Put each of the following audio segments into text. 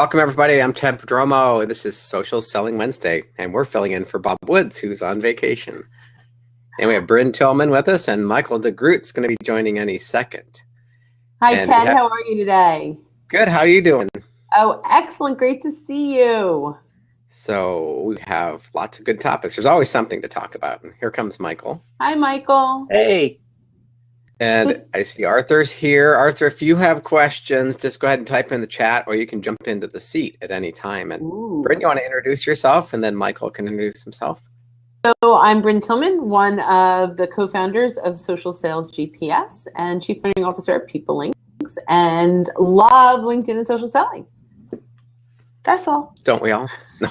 Welcome, everybody. I'm Ted Prodromou. This is Social Selling Wednesday, and we're filling in for Bob Woods, who's on vacation. And we have Brynne Tillman with us, and Michael DeGroot's going to be joining any second. Hi, And Ted. How are you today? Good. How are you doing? Oh, excellent. Great to see you. So we have lots of good topics. There's always something to talk about. And here comes Michael. Hi, Michael. Hey, And I see Arthur's here. Arthur, if you have questions, just go ahead and type in the chat, or you can jump into the seat at any time. And Ooh. Brynne, you want to introduce yourself, and then Michael can introduce himself. So I'm Brynne Tillman, one of the co-founders of Social Sales GPS and Chief Learning Officer at PeopleLinks, and love LinkedIn and social selling. That's all. Don't we all? No.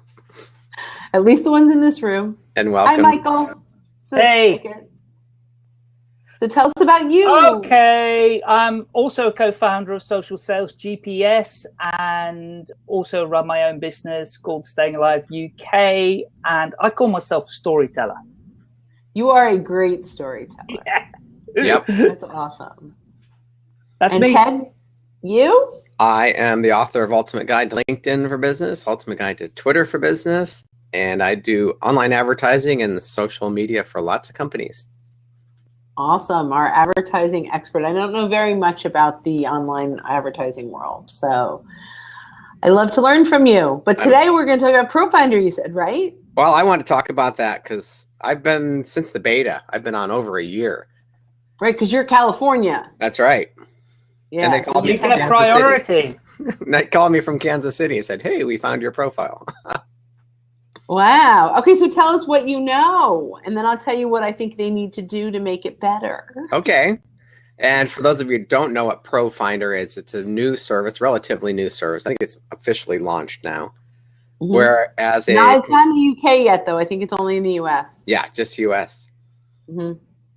at least the ones in this room. And welcome. Hi, welcome. Michael. So- Hey. So tell us about you. okay. I'm also a co-founder of Social Sales GPS and also run my own business called Staying Alive UK. And I call myself a storyteller. You are a great storyteller. Yep. That's awesome. That's and me. Ted, you? I am the author of Ultimate Guide to LinkedIn for Business, Ultimate Guide to Twitter for Business, and I do online advertising and social media for lots of companies. Awesome. Our advertising expert. I don't know very much about the online advertising world. So I love to learn from you. But today we're going to talk about ProFinder, you said, right? Well, I want to talk about that because I've been, since the beta, I've been on over a year. Right. Because you're California. That's right. Yeah. And they so called You me get Kansas City. priority. they called me from Kansas City and said, hey, we found your profile. Wow. Okay. So tell us what you know. And then I'll tell you what I think they need to do to make it better. okay. And for those of you who don't know what ProFinder is, it's a new service, relatively new service. I think it's officially launched now. Mhm. Whereas a, No, it's not in the UK yet, though. I think it's only in the US. yeah, just US. hmm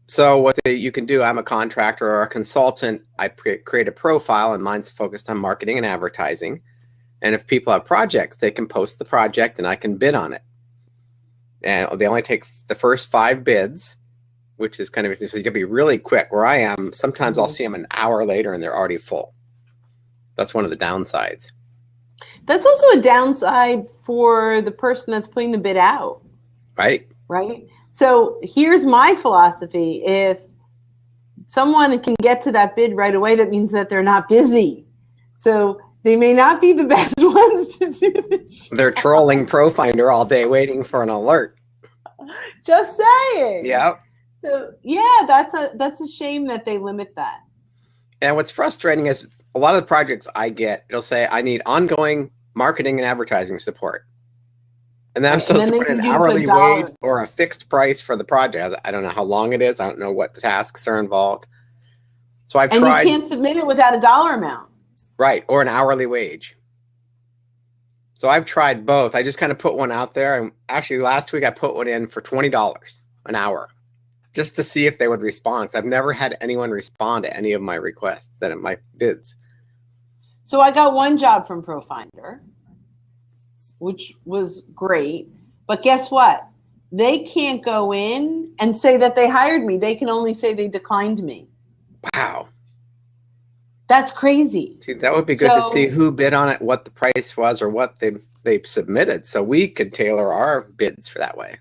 So what the, you can do, I'm a contractor or a consultant. I pre- create a profile, and mine's focused on marketing and advertising. And if people have projects, they can post the project, and I can bid on it. And they only take the first five bids, which is kind of so you can be really quick. Where I am, sometimes I'll Mhm. see them an hour later, and they're already full. That's one of the downsides, That's also a downside for the person that's putting the bid out. right? right? So here's my philosophy. If someone can get to that bid right away, that means that they're not busy. So they may not be the best ones to do the job. They're trolling ProFinder all day, waiting for an alert. Just saying. Yep. So yeah, that's a that's a shame that they limit that. And what's frustrating is a lot of the projects I get, it'll say I need ongoing marketing and advertising support. And then I'm supposed then to put an give you a hourly wage or a fixed price for the project. I don't know how long it is. I don't know what tasks are involved. So I've And tried, you can't submit it without a dollar amount. Right, or an hourly wage. So I've tried both. I just kind of put one out there. And actually, last week I put one in for $20 an hour just to see if they would respond. So I've never had anyone respond to any of my requests, that my bids. So I got one job from ProFinder, which was great. But guess what? They can't go in and say that they hired me. They can only say they declined me. Wow. That's crazy. See, that would be good to see who bid on it, what the price was, or what they they submitted, so we could tailor our bids for that way.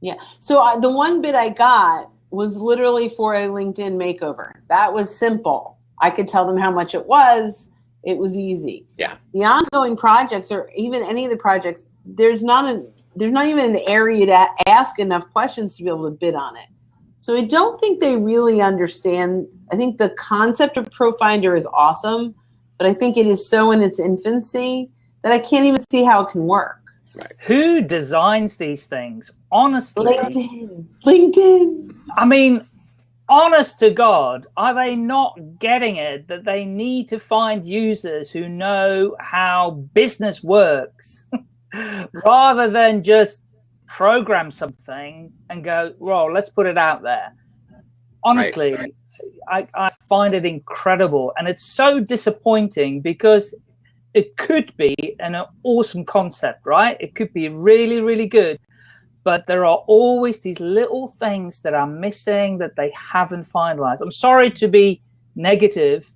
Yeah. So uh, the one bid I got was literally for a LinkedIn makeover. That was simple. I could tell them how much it was. It was easy. Yeah. The ongoing projects or even any of the projects, there's not a there's not even an area to ask enough questions to be able to bid on it. So I don't think they really understand. I think the concept of ProFinder is awesome, but I think it is so in its infancy that I can't even see how it can work. Who designs these things? Honestly, LinkedIn. LinkedIn. I mean, honest to God, are they not getting it that they need to find users who know how business works rather than just program something and go, well, let's put it out there? Honestly, I, I find it incredible. And it's so disappointing because it could be an awesome concept, right? It could be really, really good but there are always these little things that are missing that they haven't finalized. I'm sorry to be negative,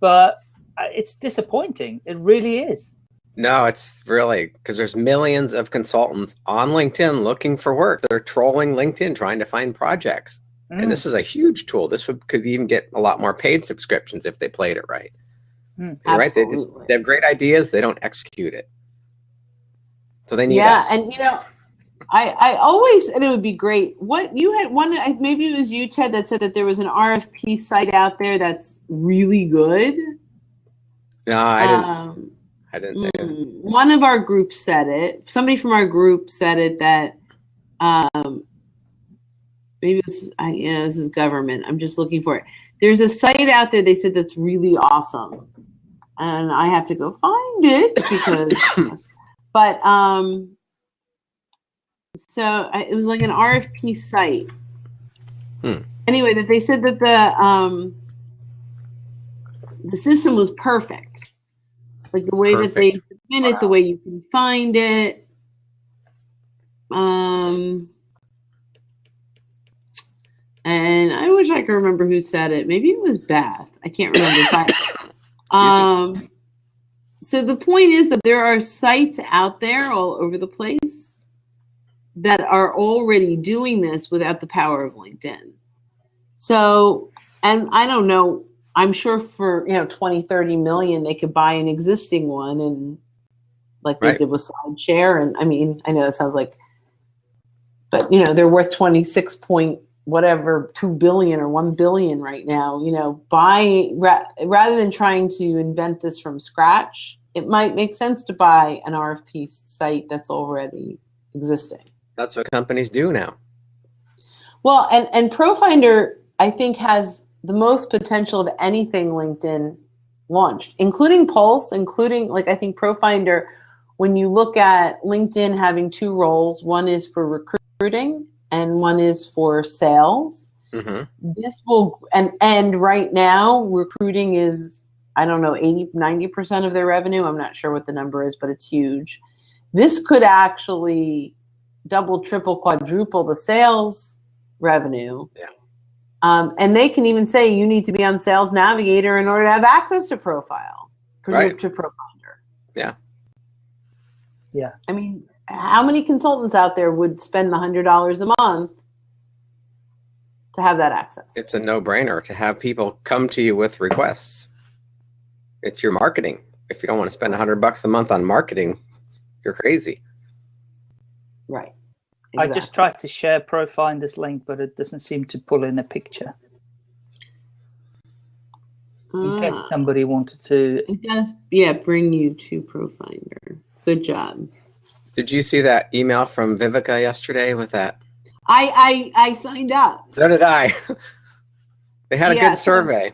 but uh, it's disappointing. It really is. No, it's really because there's millions of consultants on LinkedIn looking for work. They're trolling LinkedIn trying to find projects. Mm. And this is a huge tool. This would, could even get a lot more paid subscriptions if they played it right. Mm. Right. They just they have great ideas. They don't execute it. So they need yeah, us. and you know, I I always and it would be great. What you had one maybe it was you Ted that said that there was an RFP site out there that's really good. no, I didn't. Um, I didn't say mm, one of our groups said it. Somebody from our group said it that um, maybe this is, I, yeah, this is government. I'm just looking for it. There's a site out there. They said that's really awesome, and I have to go find it because. but um, so I, it was like an RFP site. Hmm. Anyway, that they said that the um, the system was perfect, like the way that they submit it, the way you can find it. Um, and I wish I could remember who said it. Maybe it was Beth. I can't remember. But, um, so the point is that there are sites out there all over the place that are already doing this without the power of LinkedIn. So, and I don't know, I'm sure for, you know, 20, 30 million, they could buy an existing one and like they Right. did with SlideShare. And I mean, I know that sounds like, but you know, they're worth 26 point whatever, 2 billion or 1 billion right now, you know, buy ra- rather than trying to invent this from scratch, it might make sense to buy an RFP site that's already existing. That's what companies do now. Well, and and ProFinder, I think, has the most potential of anything LinkedIn launched, including Pulse, including like I think ProFinder. When you look at LinkedIn having two roles, one is for recruiting and one is for sales. hmm This will and and right now recruiting is I don't know 80 90% of their revenue. I'm not sure what the number is, but it's huge. This could actually double, triple, quadruple the sales revenue. Yeah. Um, and they can even say you need to be on Sales Navigator in order to have access to Profile, to, Right. to ProFinder. Yeah. Yeah. I mean, how many consultants out there would spend the hundred dollars a month to have that access? It's a no-brainer to have people come to you with requests. It's your marketing. If you don't want to spend a hundred bucks a month on marketing, you're crazy. right. I just tried to share ProFinder's link, but it doesn't seem to pull in a picture. In case Ah, somebody wanted to. it does, yeah, bring you to ProFinder. Good job. Did you see that email from Vivica yesterday with that? I I I signed up. So did I. they had a Yeah, good so- survey.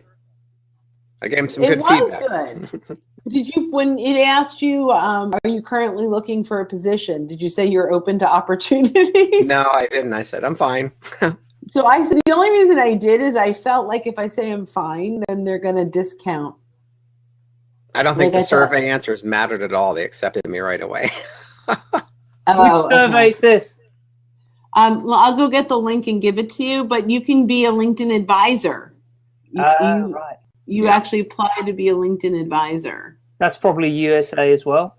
I gave him some it good was feedback. good. Did you when it asked you, um, are you currently looking for a position? Did you say you're open to opportunities? No, I didn't. I said I'm fine. So I said the only reason I did is I felt like if I say I'm fine, then they're gonna discount. I don't think Like I the thought- survey answers mattered at all. They accepted me right away. Oh, Which survey is this? Um, well, I'll go get the link and give it to you, but you can be a LinkedIn advisor. You, Ah, you, right. You Yeah. actually apply to be a LinkedIn advisor. That's probably USA as well.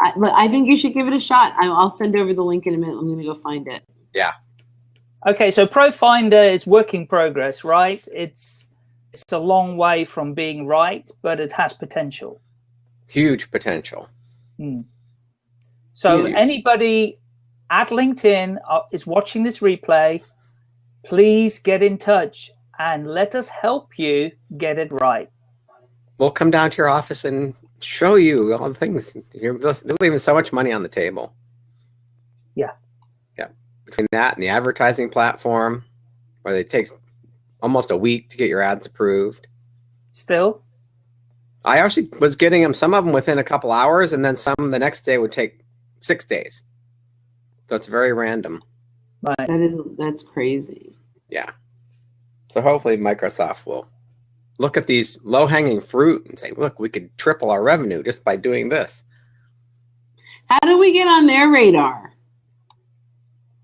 I, look, I think you should give it a shot. I, I'll send over the link in a minute. I'm going to go find it. Yeah. Okay, so ProFinder is work in progress, right? It's it's a long way from being right, but it has potential. Huge potential. Hmm. So Huge. anybody at LinkedIn uh, is watching this replay, please get in touch and let us help you get it right. We'll come down to your office and show you all the things. You're leaving so much money on the table. Yeah. Yeah. Between that and the advertising platform, where it takes almost a week to get your ads approved. Still, I actually was getting them, some of them within a couple hours, and then some the next day would take six days. So it's very random. right? That is that's crazy. Yeah. So hopefully Microsoft will look at these low hanging fruit and say, look, we could triple our revenue just by doing this. How do we get on their radar?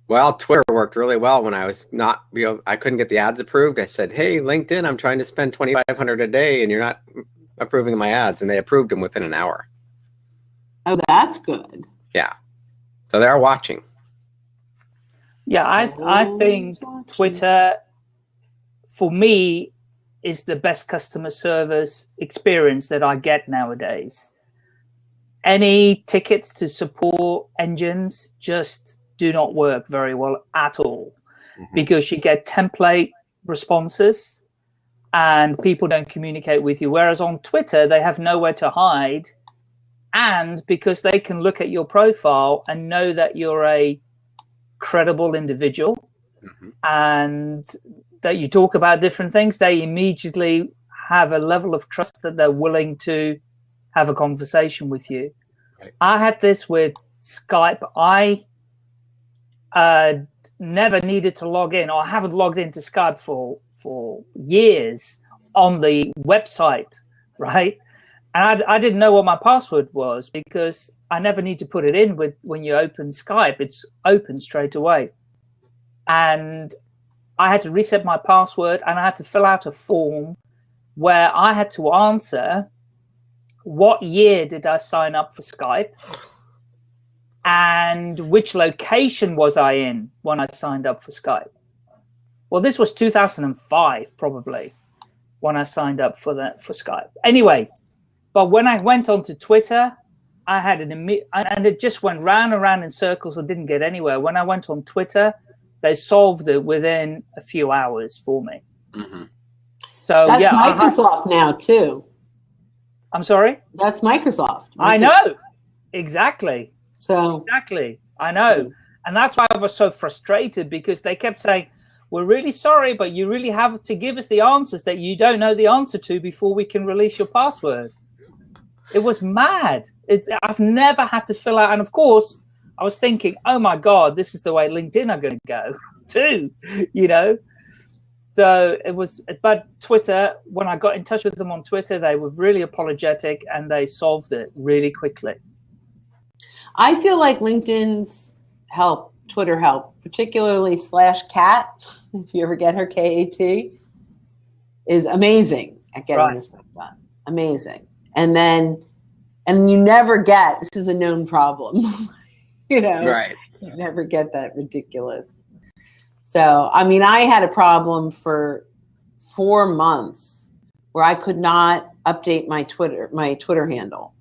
Well, Twitter worked really well when I was not, you know, I couldn't get the ads approved. I said, hey, LinkedIn, I'm trying to spend 2,500 a day and you're not approving my ads, and they approved them within an hour. Oh, that's good. Yeah, so they're watching. Yeah, I I think Twitter, for me, is the best customer service experience that I get nowadays. Any tickets to support engines just do not work very well at all mm -hmm. because you get template responses and people don't communicate with you. Whereas on Twitter, they have nowhere to hide. And because they can look at your profile and know that you're a credible individual mm -hmm. and that you talk about different things, they immediately have a level of trust that they're willing to have a conversation with you. Right. I had this with Skype. I uh, never needed to log in, or I haven't logged into Skype for for years on the website, right? And I, I didn't know what my password was because I never need to put it in with when you open Skype. It's open straight away. And I had to reset my password and I had to fill out a form where I had to answer what year did I sign up for Skype and which location was I in when I signed up for Skype. Well, this was 2005 probably when I signed up for that for Skype. Anyway, but when I went onto Twitter, I had an immediate, and it just went round and round in circles and didn't get anywhere. When I went on Twitter, they solved it within a few hours for me. Mm -hmm. So that's yeah, Microsoft now too. I'm sorry. That's Microsoft. Microsoft. I know exactly. So exactly, I know, and that's why I was so frustrated because they kept saying, "We're really sorry, but you really have to give us the answers that you don't know the answer to before we can release your password." It was mad. It's, I've never had to fill out, and of course, I was thinking, oh my God, this is the way LinkedIn are going to go too, you know? So it was, but Twitter, when I got in touch with them on Twitter, they were really apologetic and they solved it really quickly. I feel like LinkedIn's help, Twitter help, particularly slash cat, if you ever get her K-A-T, is amazing at getting right. this stuff done. Amazing. And then, and you never get, this is a known problem. you know, right. you never get that ridiculous. So, I mean, I had a problem for four months where I could not update my Twitter, my Twitter handle.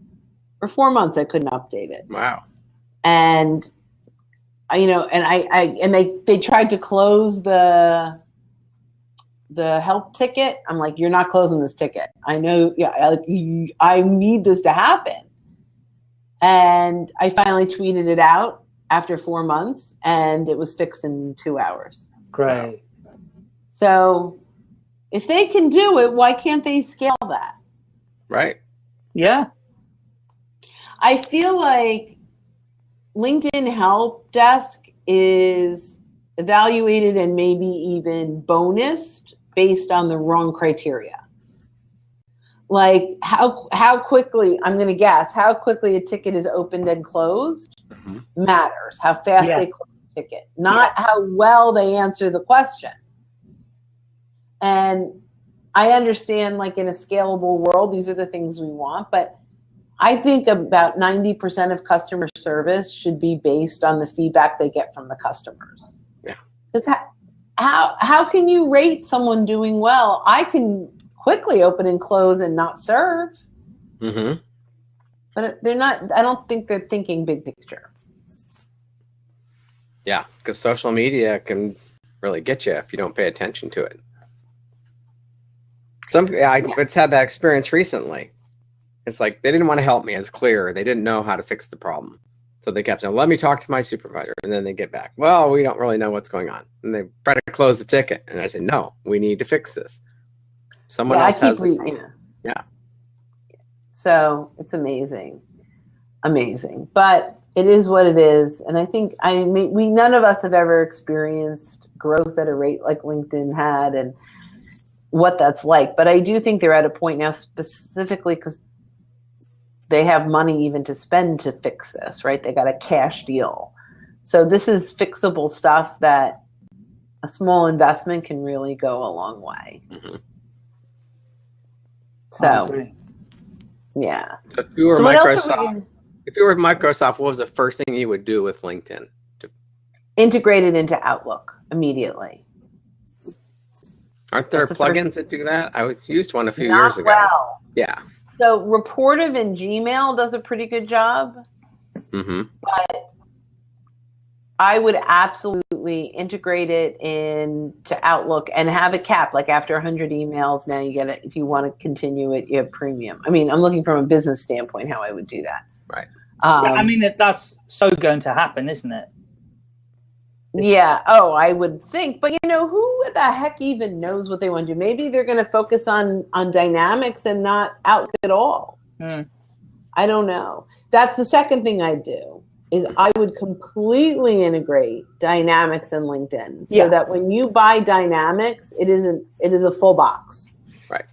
For four months, I couldn't update it. Wow. And, you know, and I, I, and they, they tried to close the, the help ticket. I'm like, you're not closing this ticket. I know, yeah, I, I need this to happen. And I finally tweeted it out after four months and it was fixed in two hours. Great. So if they can do it, why can't they scale that? Right. Yeah. I feel like LinkedIn Help Desk is evaluated and maybe even bonused based on the wrong criteria like how how quickly I'm going to guess how quickly a ticket is opened and closed mm -hmm. matters. How fast yeah. they close the ticket, not yeah. how well they answer the question. And I understand, like in a scalable world, these are the things we want, but I think about 90% of customer service should be based on the feedback they get from the customers. Yeah. Because how how can you rate someone doing well? I can quickly open and close and not serve. Mm-hmm. But they're not, I don't think they're thinking big picture. Yeah, because social media can really get you if you don't pay attention to it. Some, yeah, I, it's had that experience recently. It's like they didn't want to help me as clear. They didn't know how to fix the problem. So they kept saying, let me talk to my supervisor. And then they get back, well, we don't really know what's going on. And they try to close the ticket. And I said, no, we need to fix this. Someone yeah, else has reading. Yeah. So it's amazing, amazing. But it is what it is, and I think I mean, we none of us have ever experienced growth at a rate like LinkedIn had, and what that's like. But I do think they're at a point now, specifically because they have money even to spend to fix this, right? They got a cash deal. So this is fixable stuff that a small investment can really go a long way. Mm -hmm. So Yeah. So if you were So what we Microsoft, gonna- if you were Microsoft, what was the first thing you would do with LinkedIn? To... integrate it into Outlook immediately. Aren't there That's the plugins that do that? I was used one a few Not years ago. well. Yeah. So Rapportive in Gmail does a pretty good job. hmm I would absolutely integrate it into Outlook and have a cap. Like after 100 emails, now you get it. If you want to continue it, you have premium. I mean, I'm looking from a business standpoint how I would do that. Right. Um, Yeah, I mean, that's so going to happen, isn't it? Yeah. Oh, I would think, but you know, who the heck even knows what they want to do? Maybe they're going to focus on on dynamics and not Outlook at all. Hmm. I don't know. That's the second thing I do is I would completely integrate Dynamics and LinkedIn so Yeah. that when you buy Dynamics, it isn't it is a full box. Right.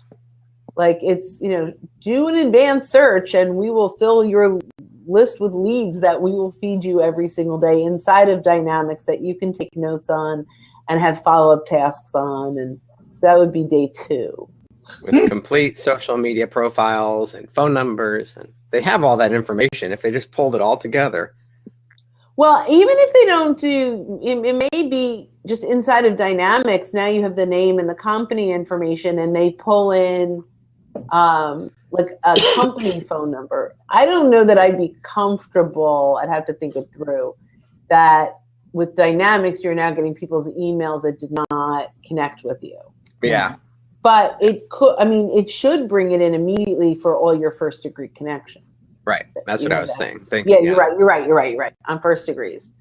Like it's, you know, do an advanced search and we will fill your list with leads that we will feed you every single day inside of Dynamics that you can take notes on and have follow-up tasks on and so that would be day 2. With complete social media profiles and phone numbers, and they have all that information if they just pulled it all together. Well, even if they don't do, it, it may be just inside of Dynamics. Now you have the name and the company information, and they pull in um, like a company phone number. I don't know that I'd be comfortable. I'd have to think it through. That with Dynamics, you're now getting people's emails that did not connect with you. Yeah. But it could. I mean, it should bring it in immediately for all your first degree connections. Right. That's what You I was that. saying. Thank you. Yeah, you're right. You're right. You're right. You're right. On first degrees.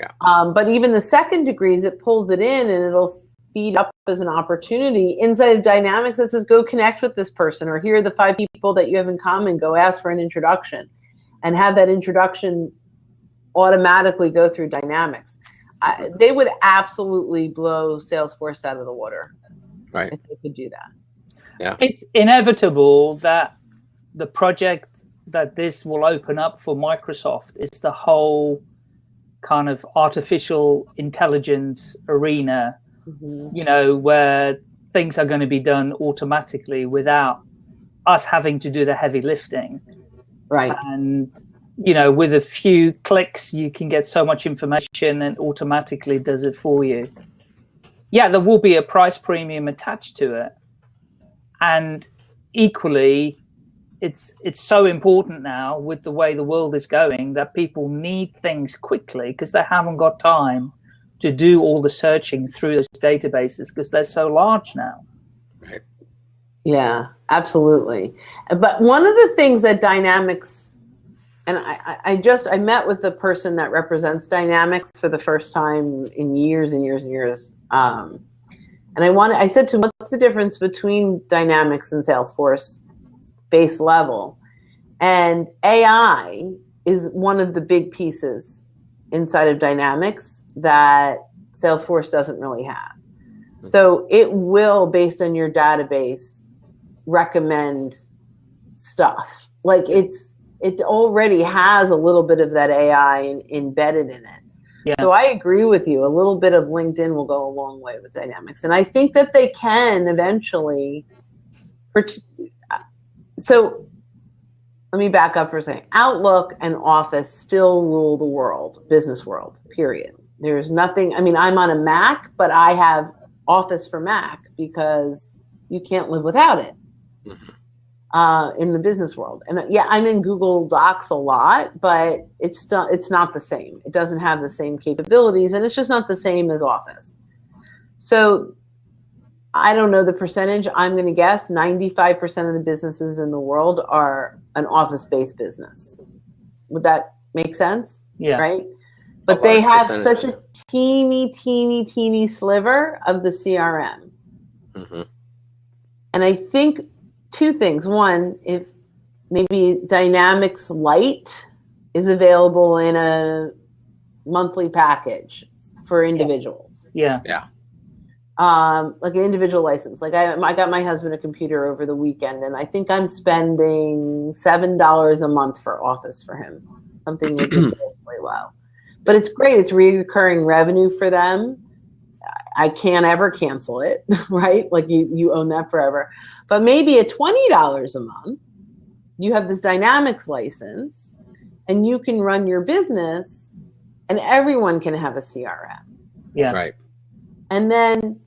Yeah. Um, but even the second degrees, it pulls it in and it'll feed up as an opportunity inside of Dynamics that says, go connect with this person, or here are the five people that you have in common. Go ask for an introduction, and have that introduction automatically go through Dynamics. I, they would absolutely blow Salesforce out of the water Right. if they could do that. Yeah. It's inevitable that the project that this will open up for Microsoft is the whole kind of artificial intelligence arena, Mhm. you know, where things are going to be done automatically without us having to do the heavy lifting. Right. and you know with a few clicks you can get so much information and automatically does it for you yeah there will be a price premium attached to it and equally it's it's so important now with the way the world is going that people need things quickly because they haven't got time to do all the searching through those databases because they're so large now Right. Yeah, absolutely. But one of the things that Dynamics, and I, I- I just I met with the person that represents Dynamics for the first time in years and years and years. Um, and I wanted, I said to him, "What's the difference between Dynamics and Salesforce base level?" And AI is one of the big pieces inside of Dynamics that Salesforce doesn't really have. Hmm. So it will, based on your database, recommend stuff. Like it's it already has a little bit of that AI in, embedded in it. Yeah. So I agree with you. A little bit of LinkedIn will go a long way with Dynamics, and I think that they can eventually. So let me back up for a second. Outlook and Office still rule the world, business world. Period. There's nothing. I mean, I'm on a Mac, but I have Office for Mac because you can't live without it Mhm. uh, in the business world. And yeah, I'm in Google Docs a lot, but it's still it's not the same. It doesn't have the same capabilities, and it's just not the same as Office. So I don't know the percentage. I'm going to guess 95% of the businesses in the world are an office-based business. Would that make sense? yeah Right? But they have percentage, such a teeny, teeny, teeny sliver of the CRM. hmm And I think two things. One, if maybe Dynamics Lite is available in a monthly package for individuals, Yeah. yeah um, like an individual license. Like I, I got my husband a computer over the weekend, and I think I'm spending seven dollars a month for Office for him, something ridiculously low. But it's great. It's recurring revenue for them. I can't ever cancel it, right? Like you, you own that forever. But maybe at twenty dollars a month, you have this Dynamics license and you can run your business and everyone can have a CRM. Yeah. Right. And then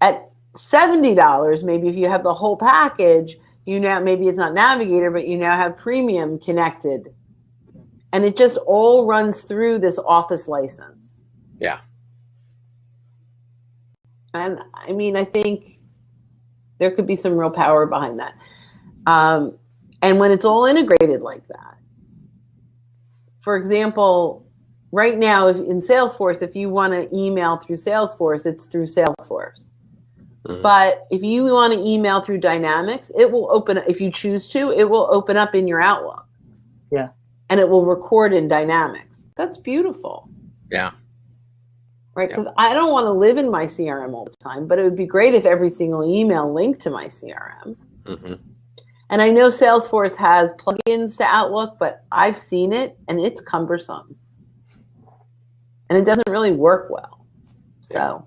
at $70, maybe if you have the whole package, you now maybe it's not Navigator, but you now have premium connected. And it just all runs through this office license. Yeah. And I mean, I think there could be some real power behind that. Um, and when it's all integrated like that, for example, right now if in Salesforce, if you want to email through Salesforce, it's through Salesforce. Mhm. But if you want to email through Dynamics, it will open, if you choose to, it will open up in your Outlook. Yeah. And it will record in Dynamics. That's beautiful Yeah. right? Yeah. Because I don't want to live in my CRM all the time, but it would be great if every single email linked to my CRM. hmm And I know Salesforce has plugins to Outlook, but I've seen it and it's cumbersome. And it doesn't really work well. So, Yeah,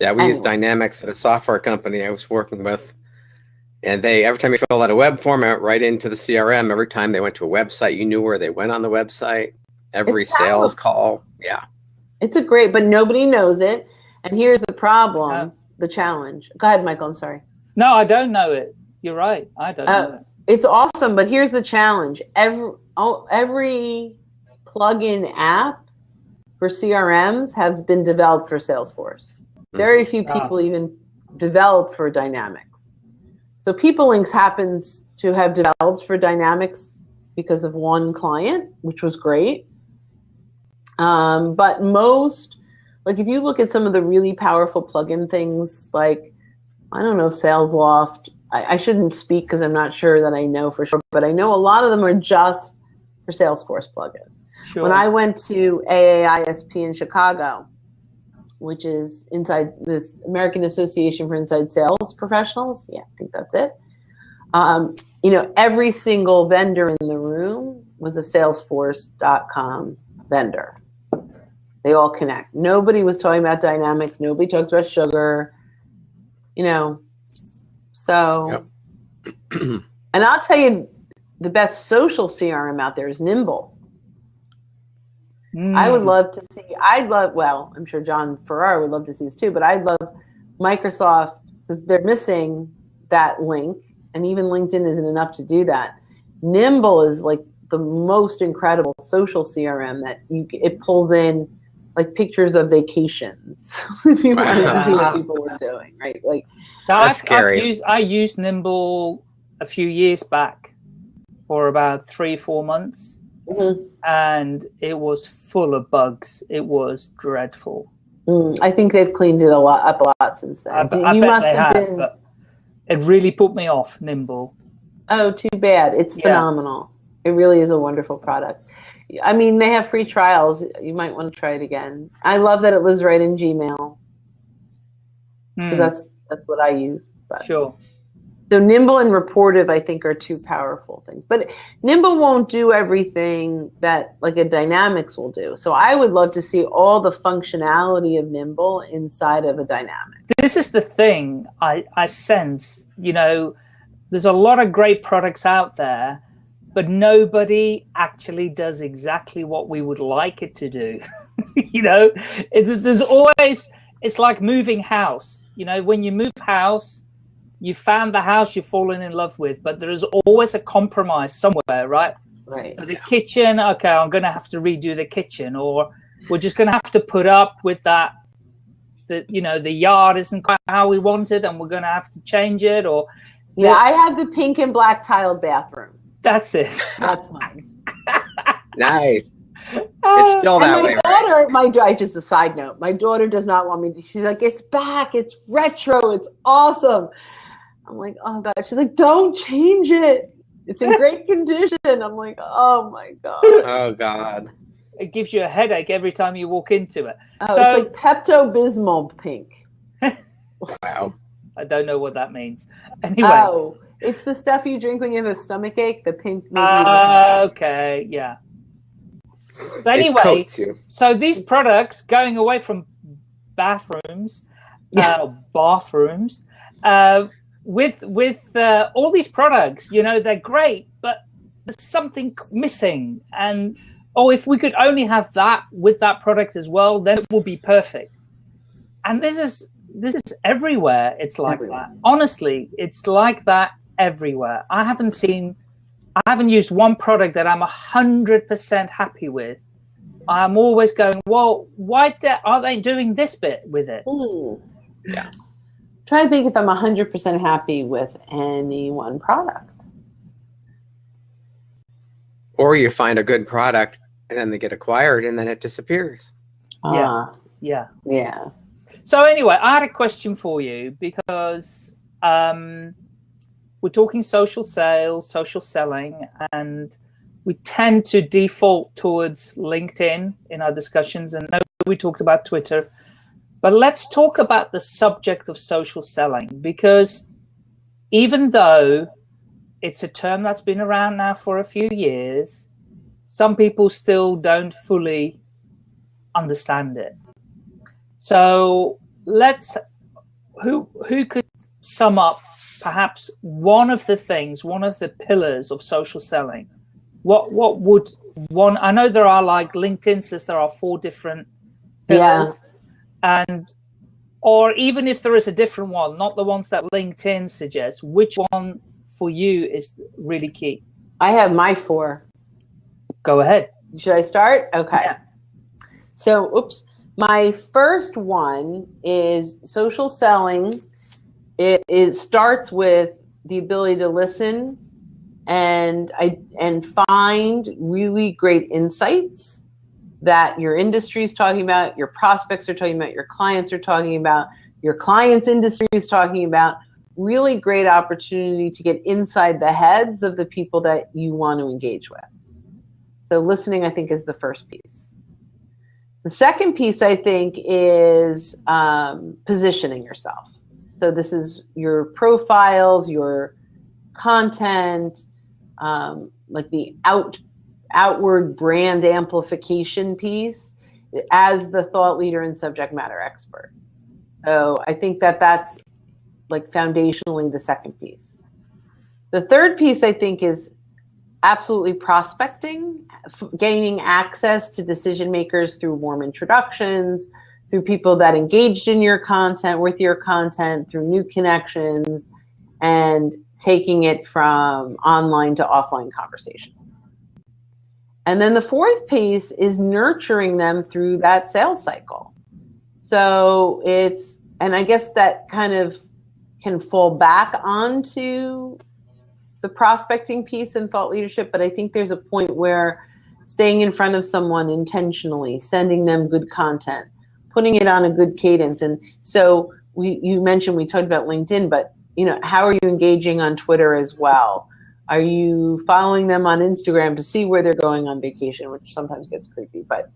we use Dynamics at a software company I was working with. And they every time you fill out a web form, it right into the CRM. Every time they went to a website, you knew where they went on the website. Every It's sales call. Yeah. it's a great, but nobody knows it. And here's the problem, Yeah. the challenge. Go ahead, Michael. I'm sorry. No, I don't know it. You're right. I don't Uh, know it. It's awesome, but here's the challenge. Every oh, every plugin app for CRMs has been developed for Salesforce. Very few Ah. people even develop for Dynamics. So PeopleLinks happens to have developed for Dynamics because of one client, which was great. Um, but most, like if you look at some of the really powerful plugin things, like I don't know, SalesLoft. I, I shouldn't speak because I'm not sure that I know for sure, but I know a lot of them are just for Salesforce plugins. Sure. When I went to AAISP in Chicago, which is inside this American Association for Inside Sales Professionals, yeah, I think that's it. Um, you know, every single vendor in the room was a Salesforce.com vendor. They all connect. Nobody was talking about dynamics. Nobody talks about sugar. You know, so. and I'll tell you, the best social CRM out there is Nimble. I would Mm. love to see. I'd love. Well, I'm sure Jon Ferrara would love to see this too. But I'd love Microsoft because they're missing that link, and even LinkedIn isn't enough to do that. Nimble is like the most incredible social CRM that you. It pulls in like pictures of vacations if you wanted to see what people were doing, right? Like, Now, That's I've, I've scary. used, I used Nimble a few years back for about three, four months, mhm. and it was full of bugs. It was dreadful. Mm, I think they've cleaned it a lot up a lot since then. I, You- I you bet must have have, been. it really put me off Nimble. Oh, too bad. It's Yeah. phenomenal. It really is a wonderful product. I mean, they have free trials. You might want to try it again. I love that it lives right in Gmail. Hmm, that's that's what I use. But. sure. So Nimble and Rapportive, I think, are two powerful things. But Nimble won't do everything that like a Dynamics will do. So I would love to see all the functionality of Nimble inside of a Dynamic. This is the thing I, I sense, you know, there's a lot of great products out there, but nobody actually does exactly what we would like it to do. you know, it, there's always, it's like moving house. You know, when you move house, you found the house you've fallen in love with, but there is always a compromise somewhere, right? Right. So the kitchen, okay, I'm going to have to redo the kitchen, or we're just going to have to put up with that. That you know the yard isn't quite how we wanted, and we're going to have to change it, or Yeah, I have the pink and black tiled bathroom. that's it. That's mine. Nice. Uh, it's still that and my way, right? daughter, my da- just a side note, my daughter does not want me. To, she's like, it's back, it's retro, it's awesome. I'm like, oh god. She's like, don't change it. It's in great condition. I'm like, oh my god. Oh God. It gives you a headache every time you walk into it. Oh, So- it's like Pepto Bismol pink. Wow. I don't know what that means. Anyway, Oh, it's the stuff you drink when you have a stomach ache. The pink. maybe you uh, okay, yeah. So anyway, so these products going away from bathrooms, Yeah. uh, bathrooms, uh, with with uh, all these products, you know, they're great, but there's something missing. And oh, if we could only have that with that product as well, then it would be perfect. And this is this is everywhere. It's like everywhere. that. Honestly, it's like that everywhere. I haven't seen, I haven't used one product that I'm a hundred percent happy with. I'm always going, well, why are they doing this bit with it? Ooh. Yeah. Try to think if I'm 100% happy with any one product. Or you find a good product and then they get acquired and then it disappears. Yeah. Uh, yeah. Yeah. So anyway, I had a question for you because um, we're talking social sales, social selling, and we tend to default towards LinkedIn in our discussions. And we talked about Twitter, but let's talk about the subject of social selling because even though it's a term that's been around now for a few years, some people still don't fully understand it. So let's, who, who could sum up perhaps one of the things, one of the pillars of social selling? What, what would one, I know there are like LinkedIn says there are four different pillars. Yeah. And, or even if there is a different one, not the ones that LinkedIn suggests, which one for you is really key? I have my four. Go ahead. Should I start? Okay. Yeah. So, oops. My first one is social selling. It, it starts with the ability to listen and I and find really great insights that your industry is talking about, your prospects are talking about, your clients are talking about, your clients' industry is talking about. Really great opportunity to get inside the heads of the people that you want to engage with. So listening, I think, is the first piece. The second piece, I think, is um, positioning yourself. So this is your profiles, your content, um, like the out outward brand amplification piece as the thought leader and subject matter expert. So I think that that's like foundationally the second piece. The third piece I think is absolutely prospecting, gaining access to decision makers through warm introductions, through people that engaged in your content, with your content, through new connections, and taking it from online to offline conversations. And then the fourth piece is nurturing them through that sales cycle. So it's, and I guess that kind of can fall back onto the prospecting piece and thought leadership, but I think there's a point where staying in front of someone intentionally, sending them good content, putting it on a good cadence. And so we, you mentioned we talked about LinkedIn, but you know, how are you engaging on Twitter as well? Are you following them on Instagram to see where they're going on vacation, which sometimes gets creepy, but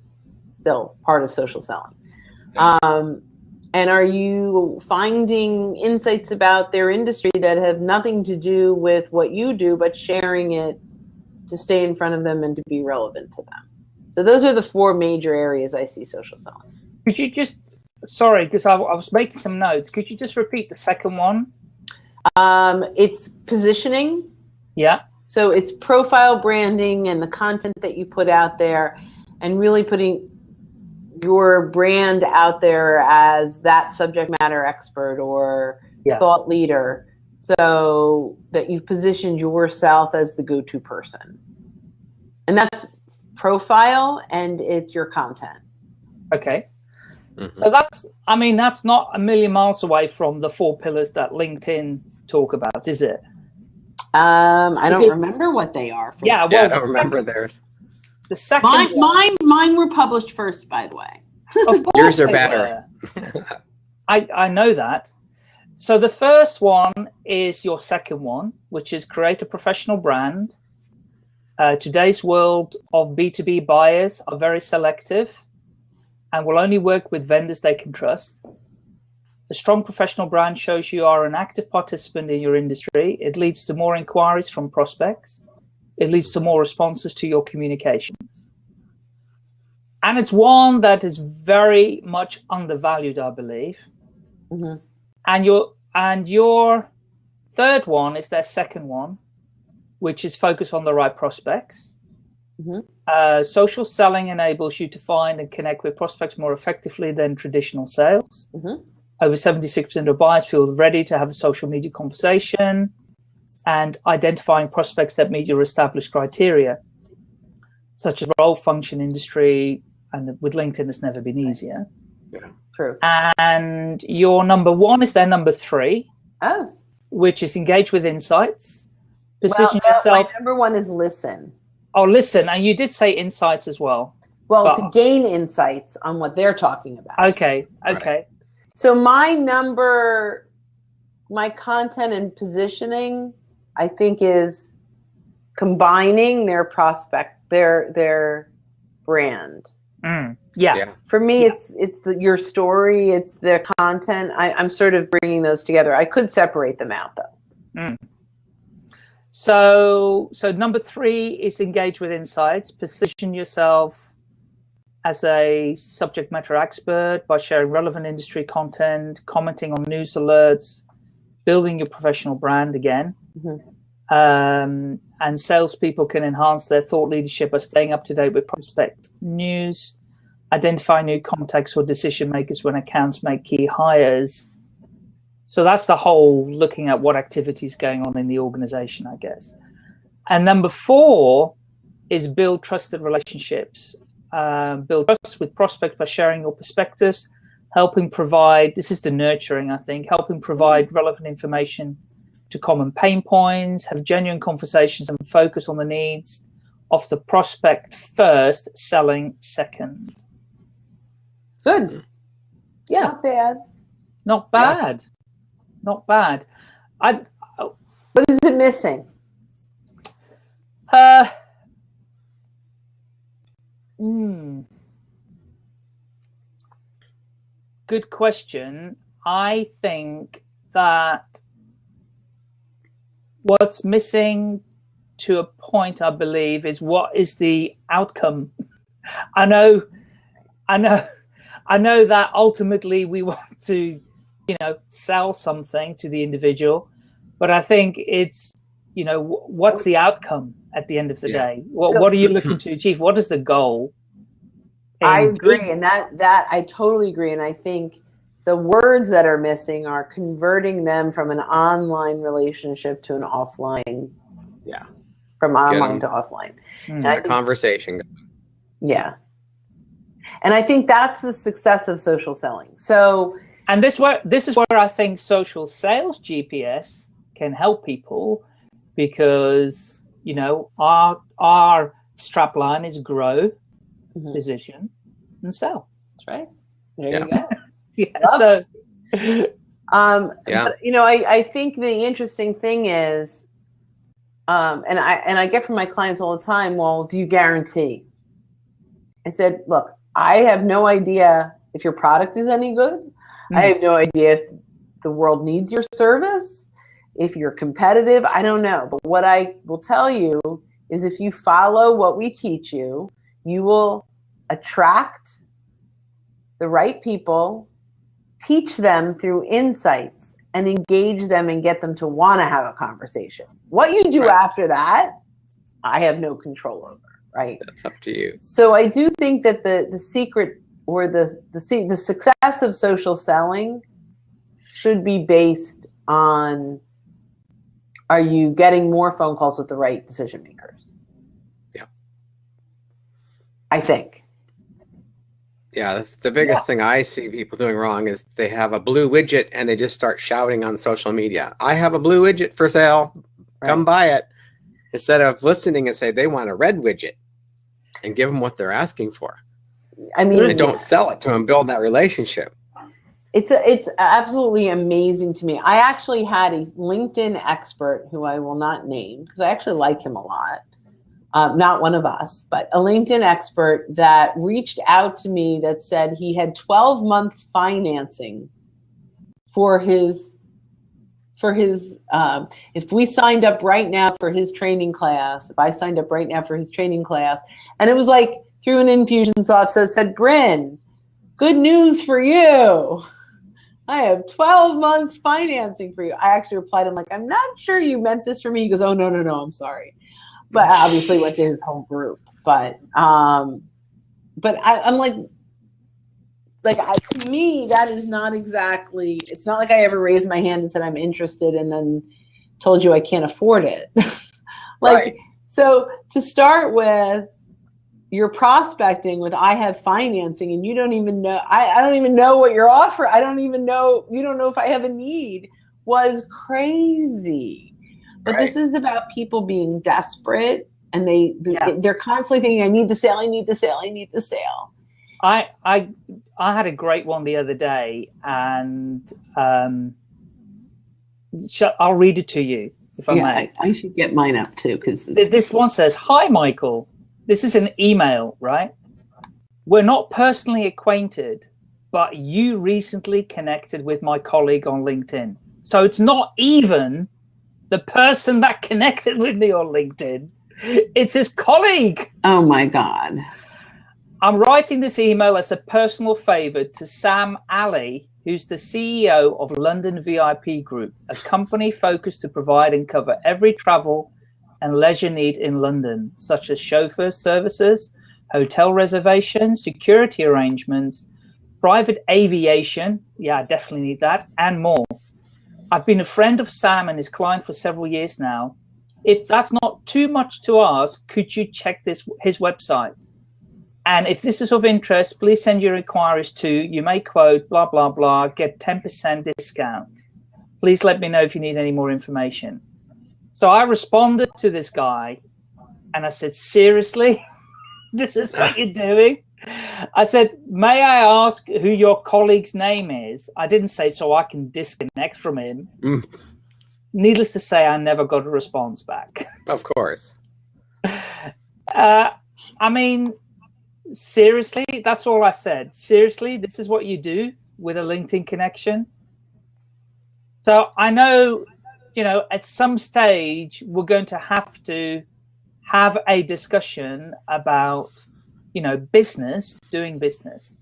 still part of social selling. Um, and are you finding insights about their industry that have nothing to do with what you do, but sharing it to stay in front of them and to be relevant to them? So those are the four major areas I see social selling. Could you just, sorry, because I, I was making some notes. Could you just repeat the second one? Um, it's positioning. Yeah. So it's profile branding and the content that you put out there and really putting your brand out there as that subject matter expert or yeah. thought leader so that you've positioned yourself as the go-to person and that's profile and it's your content okay mm -hmm. so that's i mean that's not a million miles away from the four pillars that linkedin talk about is it um i don't remember what they are yeah, well, yeah i don't remember theirs the second mine, one, mine, mine were published first, by the way. Of course Yours are better. I, I know that. So the first one is your second one, which is create a professional brand. Uh, today's world of B2B buyers are very selective and will only work with vendors they can trust. The strong professional brand shows you are an active participant in your industry. It leads to more inquiries from prospects it leads to more responses to your communications. And it's one that is very much undervalued, I believe. Mm -hmm. And your and your third one is their second one, which is focus on the right prospects. Mhm. Uh, social selling enables you to find and connect with prospects more effectively than traditional sales. Mhm. Over 76% of buyers feel ready to have a social media conversation and identifying prospects that meet your established criteria, such as role, function, industry, and with LinkedIn, it's never been easier. Yeah, true. And your number one is their number three, Oh, which is engage with insights. Position no, yourself. my number one is listen. Oh, listen, and you did say insights as well. Well, But- to gain insights on what they're talking about. Okay, okay. So my number, my content and positioning, I think is combining their prospect, their their brand. Mm, yeah. Yeah. For me, Yeah. it's it's the, your story, it's the content. I, I'm sort of bringing those together. I could separate them out though. So, so number three is engage with insights. Position yourself as a subject matter expert by sharing relevant industry content, commenting on news alerts, building your professional brand again. Mhm. Um, and salespeople can enhance their thought leadership by staying up to date with prospect news, identify new contacts or decision makers when accounts make key hires. So that's the whole looking at what activities going on in the organization, I guess. And number four is build trusted relationships. Um, build trust with prospects by sharing your perspectives, helping provide, this is the nurturing, I think, helping provide relevant information to common pain points, have genuine conversations and focus on the needs of the prospect first, selling second. Good. Yeah, Not bad. not Yeah. bad. Not bad. I, What is it missing? Uh, hmm. Good question. I think that what's missing to a point, I believe, is what is the outcome. I know, I know, I know that ultimately we want to, you know, sell something to the individual, but I think it's you know what's the outcome at the end of the Yeah. day what, So- what are you looking to achieve what is the goal I agree, and that that I totally agree, and I think the words that are missing are converting them from an online relationship to an offline. Yeah. From online online 'em. to offline. Hmm. And I A think- conversation. yeah. And I think that's the success of social selling. So and this where this is where i think social sales gps can help people because you know our our strap line is grow Mhm. position and sell that's right. There Yeah. you go. yeah Love so Um, Yeah. but, you know, I, I think the interesting thing is, um, and I and I get from my clients all the time. Well, do you guarantee? I said, look, I have no idea if your product is any good. I Mhm. have no idea if the world needs your service. If you're competitive, I don't know. But what I will tell you is, if you follow what we teach you, you will attract the right people teach them through insights and engage them and get them to want to have a conversation. What you do Right. after that, I have no control over, right? That's up to you. So I do think that the the secret or the the the success of social selling should be based on are you getting more phone calls with the right decision makers? Yeah. I think. Yeah, the- biggest thing I see people doing wrong is they have a blue widget and they just start shouting on social media. I have a blue widget for sale. Come buy it. Instead of listening and say they want a red widget and give them what they're asking for. I mean, And don't sell it to them, build that relationship. It's a, it's absolutely amazing to me. I actually had a LinkedIn expert who I will not name because I actually like him a lot. Um, not one of us, but a LinkedIn expert that reached out to me that said he had 12 month financing for his for his um, if we signed up right now for his training class if i signed up right now for his training class and it was like through an Infusionsoft so said Brynne good news for you I have 12 months financing for you. I actually replied, I'm like, I'm not sure you meant this for me. He goes, Oh, no, no, no, I'm sorry. But obviously went to his whole group. But, um, but I, I'm like, like I, to me, that is not exactly, it's not like I ever raised my hand and said I'm interested and then told you I can't afford it. like, Right. so to start with, you're prospecting with I have financing and you don't even know I, I don't even know what you're offering. I don't even know you don't know if I have a need was crazy. But Right. this is about people being desperate and they Yeah. they're constantly thinking I need the sale, I need the sale, I need the sale. I I I had a great one the other day, and um, I'll read it to you if I yeah, may. I, I should get mine up too because This, this one says, "Hi, Michael. This is an email, right? We're not personally acquainted, but you recently connected with my colleague on LinkedIn. So it's not even the person that connected with me on LinkedIn; it's his colleague." oh my god. I'm writing this email as a personal favor to Sam Ali, who's the CEO of London VIP Group, a company focused to provide and cover every travel and leisure need in London, such as chauffeur services, hotel reservations, security arrangements, private aviation. Yeah, I definitely need that, and more. I've been a friend of Sam and his client for several years now. If that's not too much to ask, could you check this his website? And if this is of interest, please send your inquiries to, you may quote, blah, blah, blah, get 10% discount. Please let me know if you need any more information. So I responded to this guy and I said, seriously, this is what you're doing? I said, may I ask who your colleague's name is? I didn't say so I can disconnect from him. Mm. Needless to say, I never got a response back. Of course. Uh, I mean, seriously, that's all I said. Seriously, this is what you do with a LinkedIn connection. So I know, you know, at some stage we're going to have to have a discussion about, you know, business, doing business.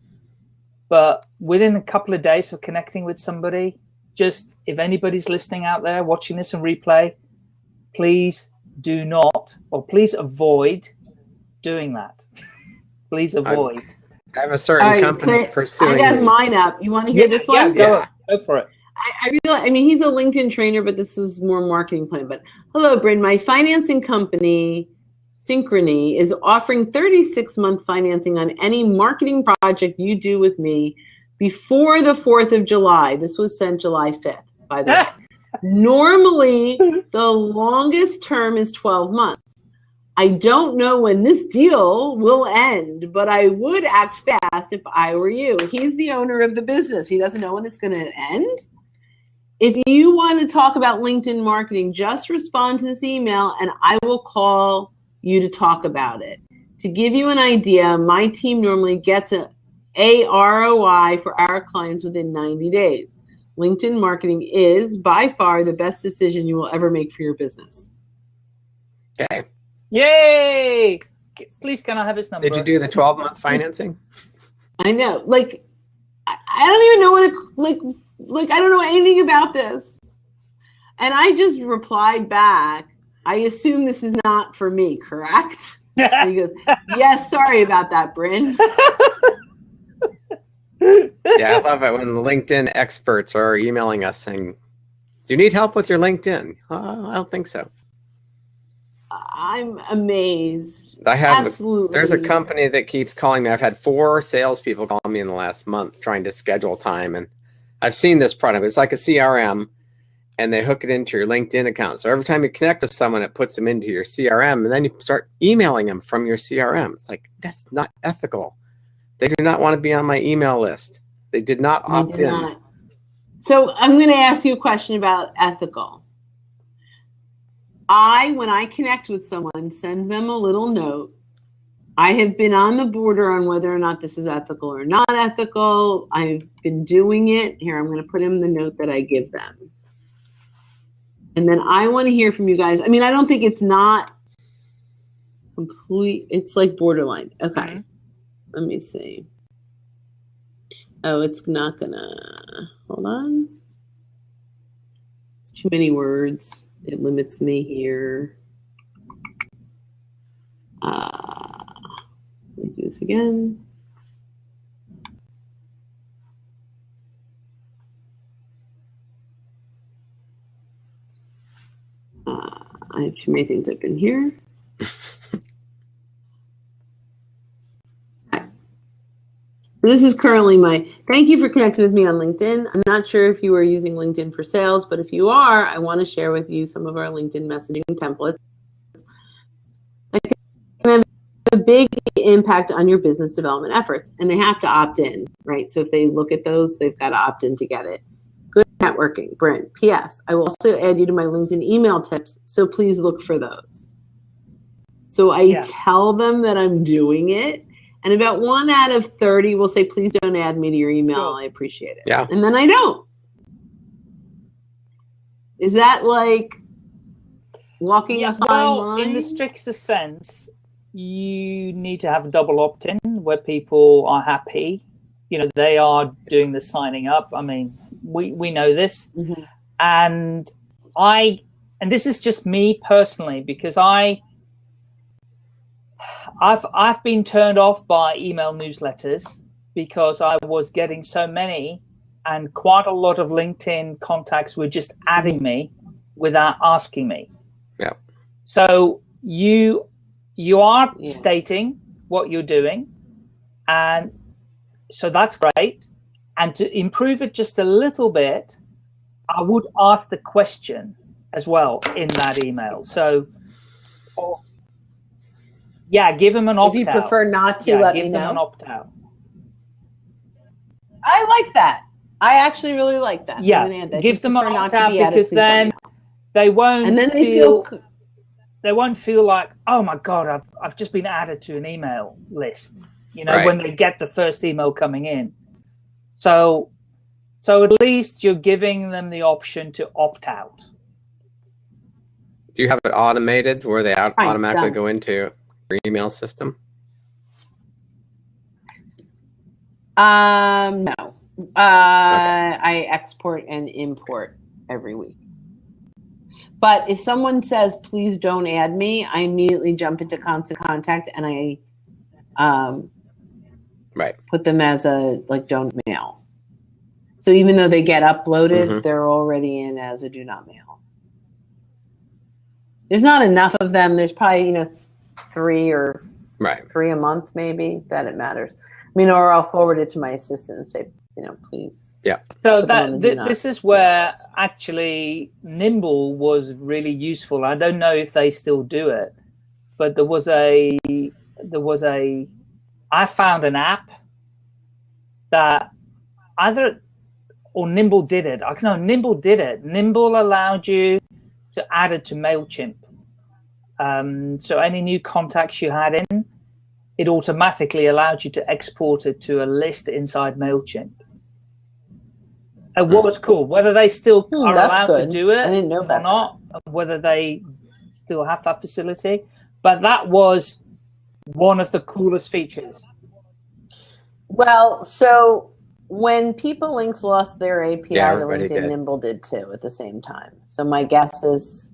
But within a couple of days of connecting with somebody, just if anybody's listening out there watching this in replay, please do not or please avoid doing that. please avoid. I have a certain All right, company can I- pursuing. I got mine up. You want to hear this one? Yeah, go, Yeah. go for it. I, I realize, I mean, he's a LinkedIn trainer, but this was more marketing plan. But hello, Brynne. My financing company, Synchrony, is offering 36 month financing on any marketing project you do with me before the 4th of July. This was sent July 5th, by the way. Normally, the longest term is 12 months. I don't know when this deal will end, but I would act fast if I were you. He's the owner of the business. He doesn't know when it's going to end. If you want to talk about LinkedIn marketing, just respond to this email and I will call you to talk about it. To give you an idea, my team normally gets a, a ROI for our clients within 90 days. LinkedIn marketing is by far the best decision you will ever make for your business. Okay. Yay! Please, can I have his number? Did you do the 12 month financing? I know. Like, I, I don't even know what it, like, like, I don't know anything about this. And I just replied back, I assume this is not for me, correct? And he goes, yes, sorry about that, Brynne. Yeah, I love it when LinkedIn experts are emailing us saying, Do you need help with your LinkedIn? Uh, I don't think so. I'm amazed. I have Absolutely. there's a company that keeps calling me. I've had four salespeople call me in the last month trying to schedule time, and I've seen this product. It's like a CRM, and they hook it into your LinkedIn account. So every time you connect with someone, it puts them into your CRM, and then you start emailing them from your CRM. It's like that's not ethical. They do not want to be on my email list. They did not opt did in. not. So I'm going to ask you a question about ethical. I, when I connect with someone, send them a little note. I have been on the border on whether or not this is ethical or not ethical. I've been doing it. Here, I'm going to put in the note that I give them. And then I want to hear from you guys. I mean, I don't think it's not complete. It's like borderline. Okay. Mhm. Let me see. Oh, it's not gonna. Hold on. It's too many words. It limits me here. Uh, let me do this again. Uh, I have too many things open here. This is currently my, thank you for connecting with me on LinkedIn. I'm not sure if you are using LinkedIn for sales, but if you are, I want to share with you some of our LinkedIn messaging templates. That can have a big impact on your business development efforts, and they have to opt in, right? So if they look at those, they've got to opt in to get it. Good networking, Brynne. P.S. I will also add you to my LinkedIn email tips, so please look for those. So I Yeah. tell them that I'm doing it, and about one out of 30 will say, please don't add me to your email. Sure. I appreciate it. Yeah. And then I don't. Is that like walking a fine well, line? in the strictest sense, you need to have a double opt-in where people are happy. You know, they are doing the signing up. I mean, we we know this, Mhm. and I, and this is just me personally because I. I've I've been turned off by email newsletters because I was getting so many, and quite a lot of LinkedIn contacts were just adding me without asking me. Yeah. So you you are Yeah. stating what you're doing, and so that's great. And to improve it just a little bit, I would ask the question as well in that email. So, or- yeah, give them an opt out. if you out. prefer not to, yeah, let give me them know. an opt out. I like that. I actually really like that. Yeah, gonna add that. If give them an opt-out because please let me then. They won't and then they feel, feel, they won't feel like, oh my god, I've I've just been added to an email list. You know, Right. when they get the first email coming in. So so at least you're giving them the option to opt out. Do you have it automated where they out- Right, automatically done. go into your email system? um, no. Uh, I export and import every week. But if someone says, please don't add me, I immediately jump into constant contact and I um, Right. put them as a like don't mail. So even though they get uploaded, Mhm. they're already in as a do not mail. There's not enough of them. There's probably, you know, three or Right. three a month maybe that it matters. I mean, or I'll forward it to my assistant and say, you know, please. Yeah. So Put them on the that th- not this is where mails. actually Nimble was really useful. I don't know if they still do it, but there was a there was a I found an app that either or Nimble did it. I know Nimble did it. Nimble allowed you to add it to Mailchimp. Um, so any new contacts you had in, it automatically allowed you to export it to a list inside Mailchimp. And what was cool, whether they still Hmm, are allowed good. to do it I didn't know or not, whether they still have that facility. But that was one of the coolest features. Well, so when PeopleLinks lost their API Yeah, to everybody LinkedIn, did. Nimble did too at the same time. So my guess is,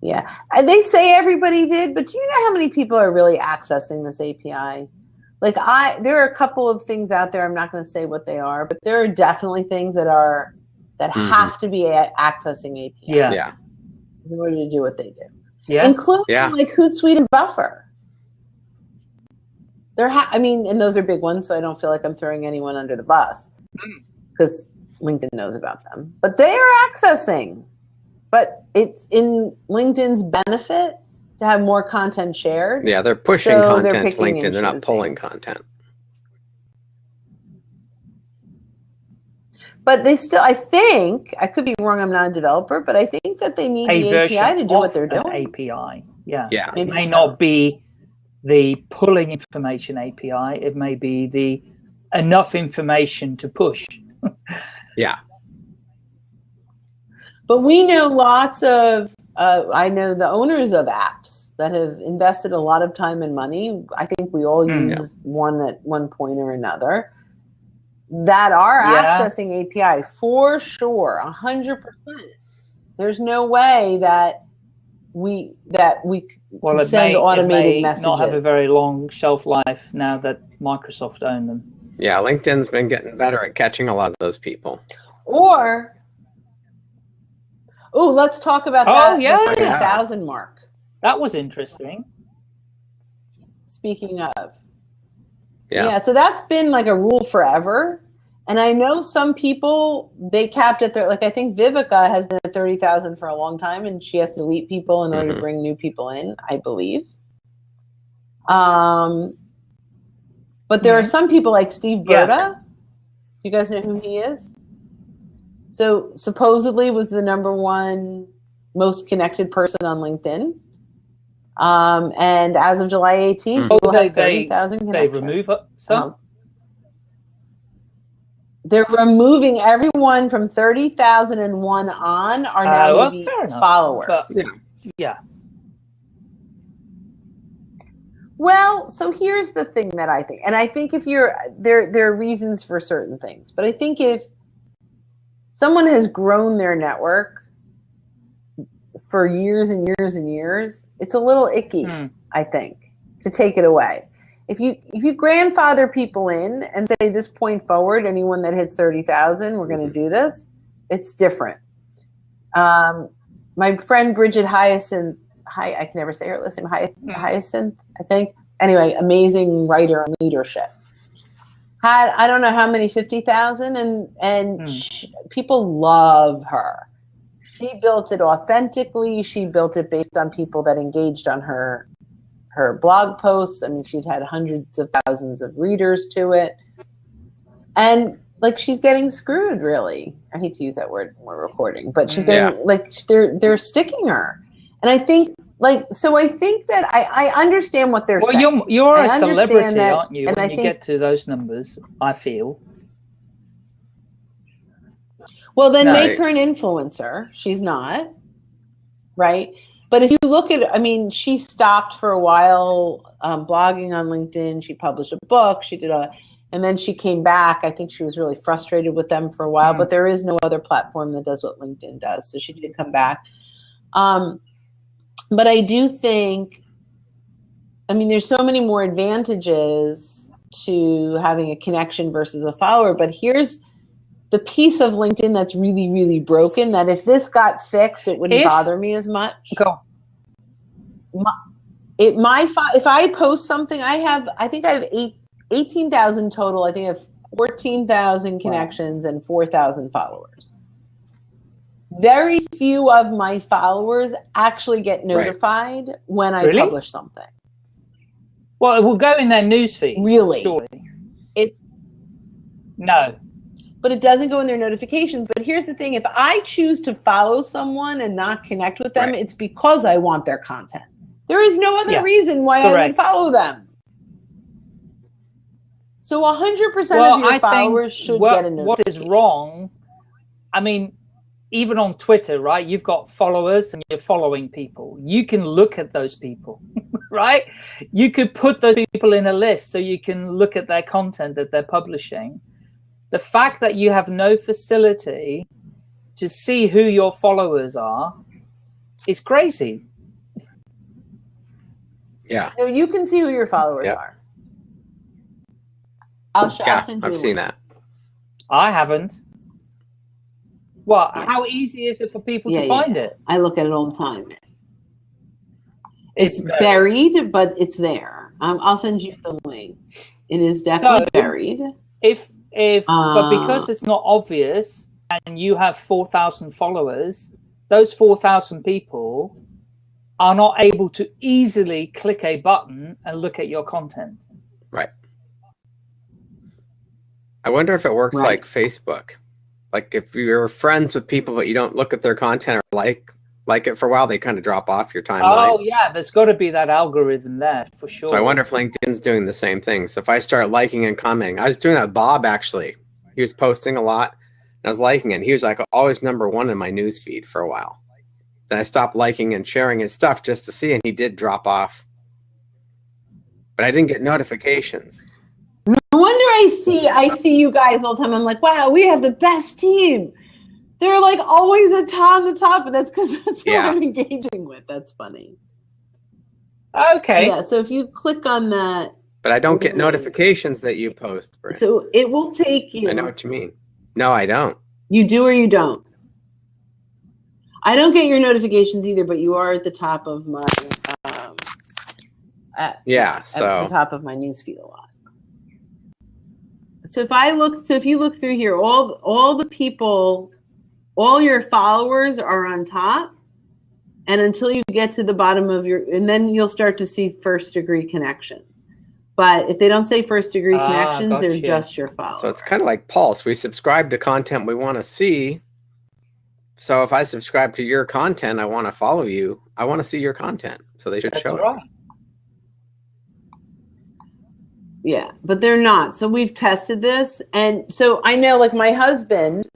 yeah, they say everybody did, but do you know how many people are really accessing this API? Like I, there are a couple of things out there. I'm not going to say what they are, but there are definitely things that are that Mhm. have to be a- accessing API Yeah. Yeah. in order to do what they do, Yeah. including Yeah. like Hootsuite and Buffer. They're, I mean, and those are big ones, so I don't feel like I'm throwing anyone under the bus because LinkedIn knows about them. But they are accessing. But it's in LinkedIn's benefit to have more content shared. Yeah, they're pushing So they're content to LinkedIn. They're not pulling content. But they still, I think, I could be wrong. I'm not a developer, but I think that they need A the API to do what they're doing. API. Yeah. Yeah. It may not. not be the pulling information API. It may be the enough information to push. Yeah. But we know lots of, uh, I know the owners of apps that have invested a lot of time and money. I think we all Mm. use one at one point or another. that are Yeah. accessing API for sure, a hundred percent. There's no way that we that we Well, can it send may, it automated may messages. not have a very long shelf life now that Microsoft own them. Yeah, LinkedIn's been getting better at catching a lot of those people. Or, oh, let's talk about Oh, that. yeah. the 30,000 mark. That was interesting. Speaking of. Yeah. So that's been like a rule forever. And I know some people, they capped it there. Like I think Viveka has been at 30,000 for a long time and she has to delete people in order Mhm. to bring new people in, I believe. Um, but there are Mhm. some people like Steve Yeah. Burda. You guys know who he is? So supposedly was the number one most connected person on LinkedIn. Um, and as of July 18th, Mhm. he will Oh, they- have 30,000 They connections. remove uh, some. Um, they're removing everyone from 30,001 on are now Uh, well, maybe fair enough, followers. but- Yeah. yeah. Well, so here's the thing that I think, and I think if you're there, there are reasons for certain things, but I think if someone has grown their network for years and years and years, it's a little icky. Hmm. I think, to take it away. If you if you grandfather people in and say this point forward, anyone that hits thirty thousand, we're going to do this. It's different. Um, my friend Brigette Hyacinth, hi, I can never say her last name. Mm. Hyacinth, I think. Anyway, amazing writer on leadership. Had I don't know how many fifty thousand, and and Mm. sh people love her. She built it authentically. She built it based on people that engaged on her her blog posts. I mean, she'd had hundreds of thousands of readers to it. And like she's getting screwed, really. I hate to use that word when we're recording, but she's getting like they're they're sticking her. And I think like so I think that I, I understand what they're Well, saying. you're you're I a celebrity, that, aren't you? and When I you think- get to those numbers, I feel. Well, then No. make her an influencer. She's not, right? But if you look at, I mean, she stopped for a while um, blogging on LinkedIn. She published a book. She did a, and then she came back. I think she was really frustrated with them for a while. Mm. But there is no other platform that does what LinkedIn does, so she did come back. Um, but I do think, I mean, there's so many more advantages to having a connection versus a follower. But here's the piece of LinkedIn that's really, really broken that if this got fixed, it wouldn't If- bother me as much. Go. It my if I post something, I have I think I have eight, 18,000 total. I think I have 14,000 connections and 4,000 followers. Very few of my followers actually get Right. notified when I Really? publish something. Well, it will go in their newsfeed. Really? Surely. It- No. but it doesn't go in their notifications. But here's the thing if I choose to follow someone and not connect with them, Right. it's because I want their content. There is no other Yeah. reason why I would follow them. So 100% well, of your I followers should what, get a what is wrong. I mean, even on Twitter, right? You've got followers and you're following people. You can look at those people, right? You could put those people in a list so you can look at their content that they're publishing. The fact that you have no facility to see who your followers are is crazy. Yeah. No, you can see who your followers Yep. are. I'll, sh- I'll Yeah. send you I've seen link. that. I haven't. What? Yeah. How easy is it for people Yeah, to yeah, find it? I look at it all the time. It's It's buried, but it's there. Um, I'll send you the link. It is definitely So- buried. if if but Uh, because it's not obvious and you have 4000 followers those 4000 people are not able to easily click a button and look at your content Right. I wonder if it works Right. like Facebook. Like if you're friends with people but you don't look at their content or like like it for a while, they kind of drop off your timeline. oh yeah there's got to be that algorithm there for sure So I wonder if LinkedIn's doing the same thing. So if I start liking and commenting, I was doing that with Bob actually. He was posting a lot and I was liking it. And he was like always number one in my news feed for a while. Then I stopped liking and sharing his stuff just to see, and he did drop off. But I didn't get notifications. No wonder I see I see you guys all the time. I'm like, wow, we have the best team. They're like always at top the top, and that's because that's Yeah. what I'm engaging with. That's funny. Okay. Yeah. So if you click on that, But I don't get notifications that you post. Brent. so it will take you. I know what you mean. No, I don't. You do or you don't. I don't get your notifications either, but you are at the top of my um, at, Yeah. at the top of my newsfeed a lot. So if I look, so if you look through here, all all the people, all your followers are on top, and until you get to the bottom of your, and then you'll start to see first degree connections. But if they don't say first degree Ah, connections, they're gotcha. just your followers. so it's kind of like Pulse. We subscribe to content we want to see. So if I subscribe to your content, I want to follow you. I want to see your content. So they should That's show it. right. Yeah, but they're not. So we've tested this. And so I know like my husband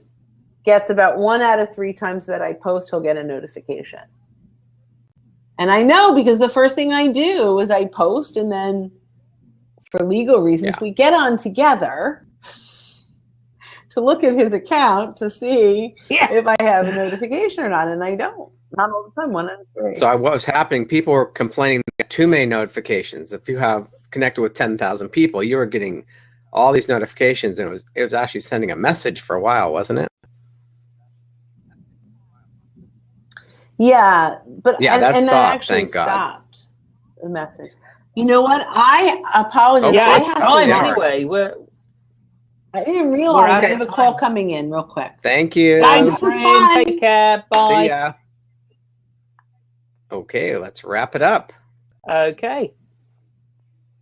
gets about one out of three times that I post, he'll get a notification. And I know because the first thing I do is I post and then for legal reasons, Yeah. we get on together to look at his account to see Yeah. if I have a notification or not. And I don't. Not all the time, one out of three. So I- what was happening? People were complaining too many notifications. If you have connected with ten thousand people, you were getting all these notifications, and it was it was actually sending a message for a while, wasn't it? Yeah, but Yeah, and, that and that stopped, actually thank God. stopped the message. You know what? I apologize. Yeah, I have time to yeah. work. anyway. We're I didn't realize out I of have a call coming in real quick. Thank you. Bye, Thanks, this fun. Take care. Bye. See ya. Okay, let's wrap it up. Okay.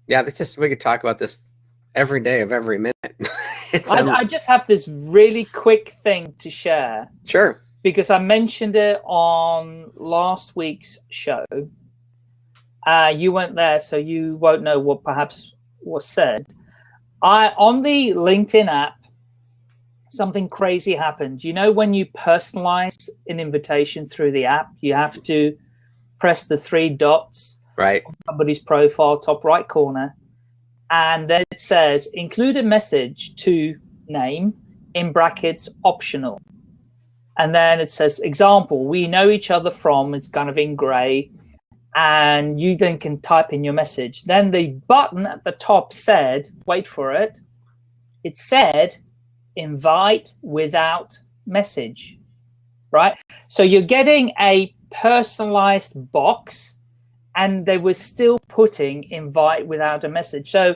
Yeah, that's just we could talk about this every day of every minute. I, I just have this really quick thing to share sure. because I mentioned it on last week's show. Uh, you weren't there, so you won't know what perhaps was said. I on the LinkedIn app, something crazy happened. You know, when you personalize an invitation through the app, you have to press the three dots Right. somebody's profile, top right corner, and then it says include a message to name in brackets optional. And then it says example, we know each other from, it's kind of in gray, and you then can type in your message. Then the button at the top said, wait for it, it said invite without message, right? So you're getting a personalized box and they were still putting invite without a message. So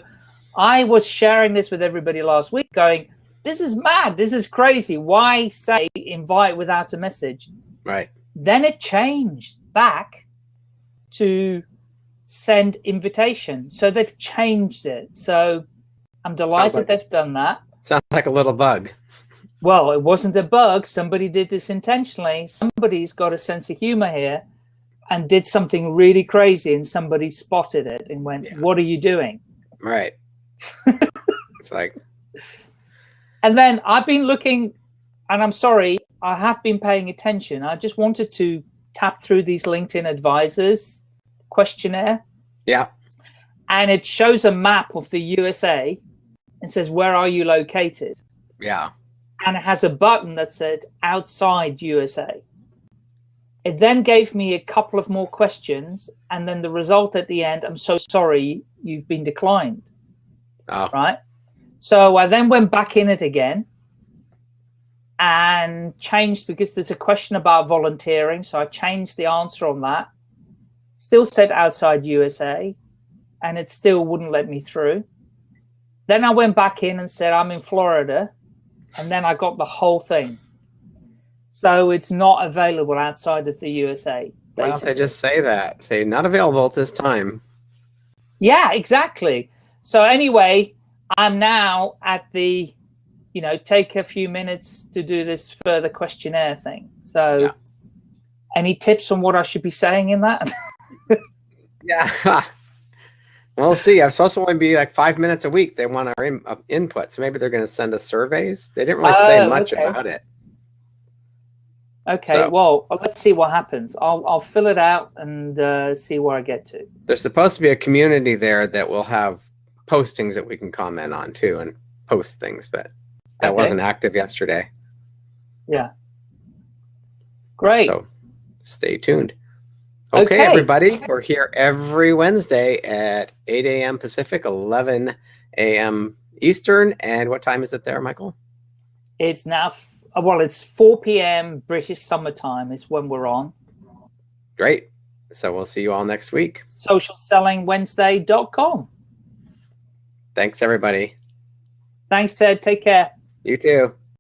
I was sharing this with everybody last week going, this is mad. This is crazy. Why say invite without a message? Right. Then it changed back to send invitation. So they've changed it. So I'm delighted like- they've done that. Sounds like a little bug. Well, it wasn't a bug. Somebody did this intentionally. Somebody's got a sense of humor here and did something really crazy and somebody spotted it and went, Yeah. what are you doing? Right. it's like And then I've been looking, and I'm sorry, I have been paying attention. I just wanted to tap through these LinkedIn advisors questionnaire, yeah. and it shows a map of the USA and says, Where are you located? Yeah. And it has a button that said outside USA. It then gave me a couple of more questions, and then the result at the end, I'm so sorry, you've been declined. Oh. right? So I then went back in it again and changed because there's a question about volunteering. So I changed the answer on that. Still said outside USA, and it still wouldn't let me through. Then I went back in and said I'm in Florida, and then I got the whole thing. So it's not available outside of the USA. Why don't they just say that? Say not available at this time. Yeah, exactly. So anyway, I'm now at the, you know, take a few minutes to do this further questionnaire thing. So, Yeah. any tips on what I should be saying in that? Yeah. we'll see. I'm supposed to only be like five minutes a week. They want our in, uh, input, so maybe they're going to send us surveys. They didn't really say Oh, much okay. about it. Okay, So- well, let's see what happens. I'll I'll fill it out and uh, see where I get to. There's supposed to be a community there that will have postings that we can comment on too and post things, but that Okay. wasn't active yesterday. Yeah. Great. So stay tuned. Okay, Okay. everybody, we're here every Wednesday at 8 a.m. Pacific, 11 a.m. Eastern. And what time is it there, Michael? It's now, Uh, well, it's 4 p.m. British summertime is when we're on. Great. So we'll see you all next week. Socialsellingwednesday.com. Thanks, everybody. Thanks, Ted. Take care. You too.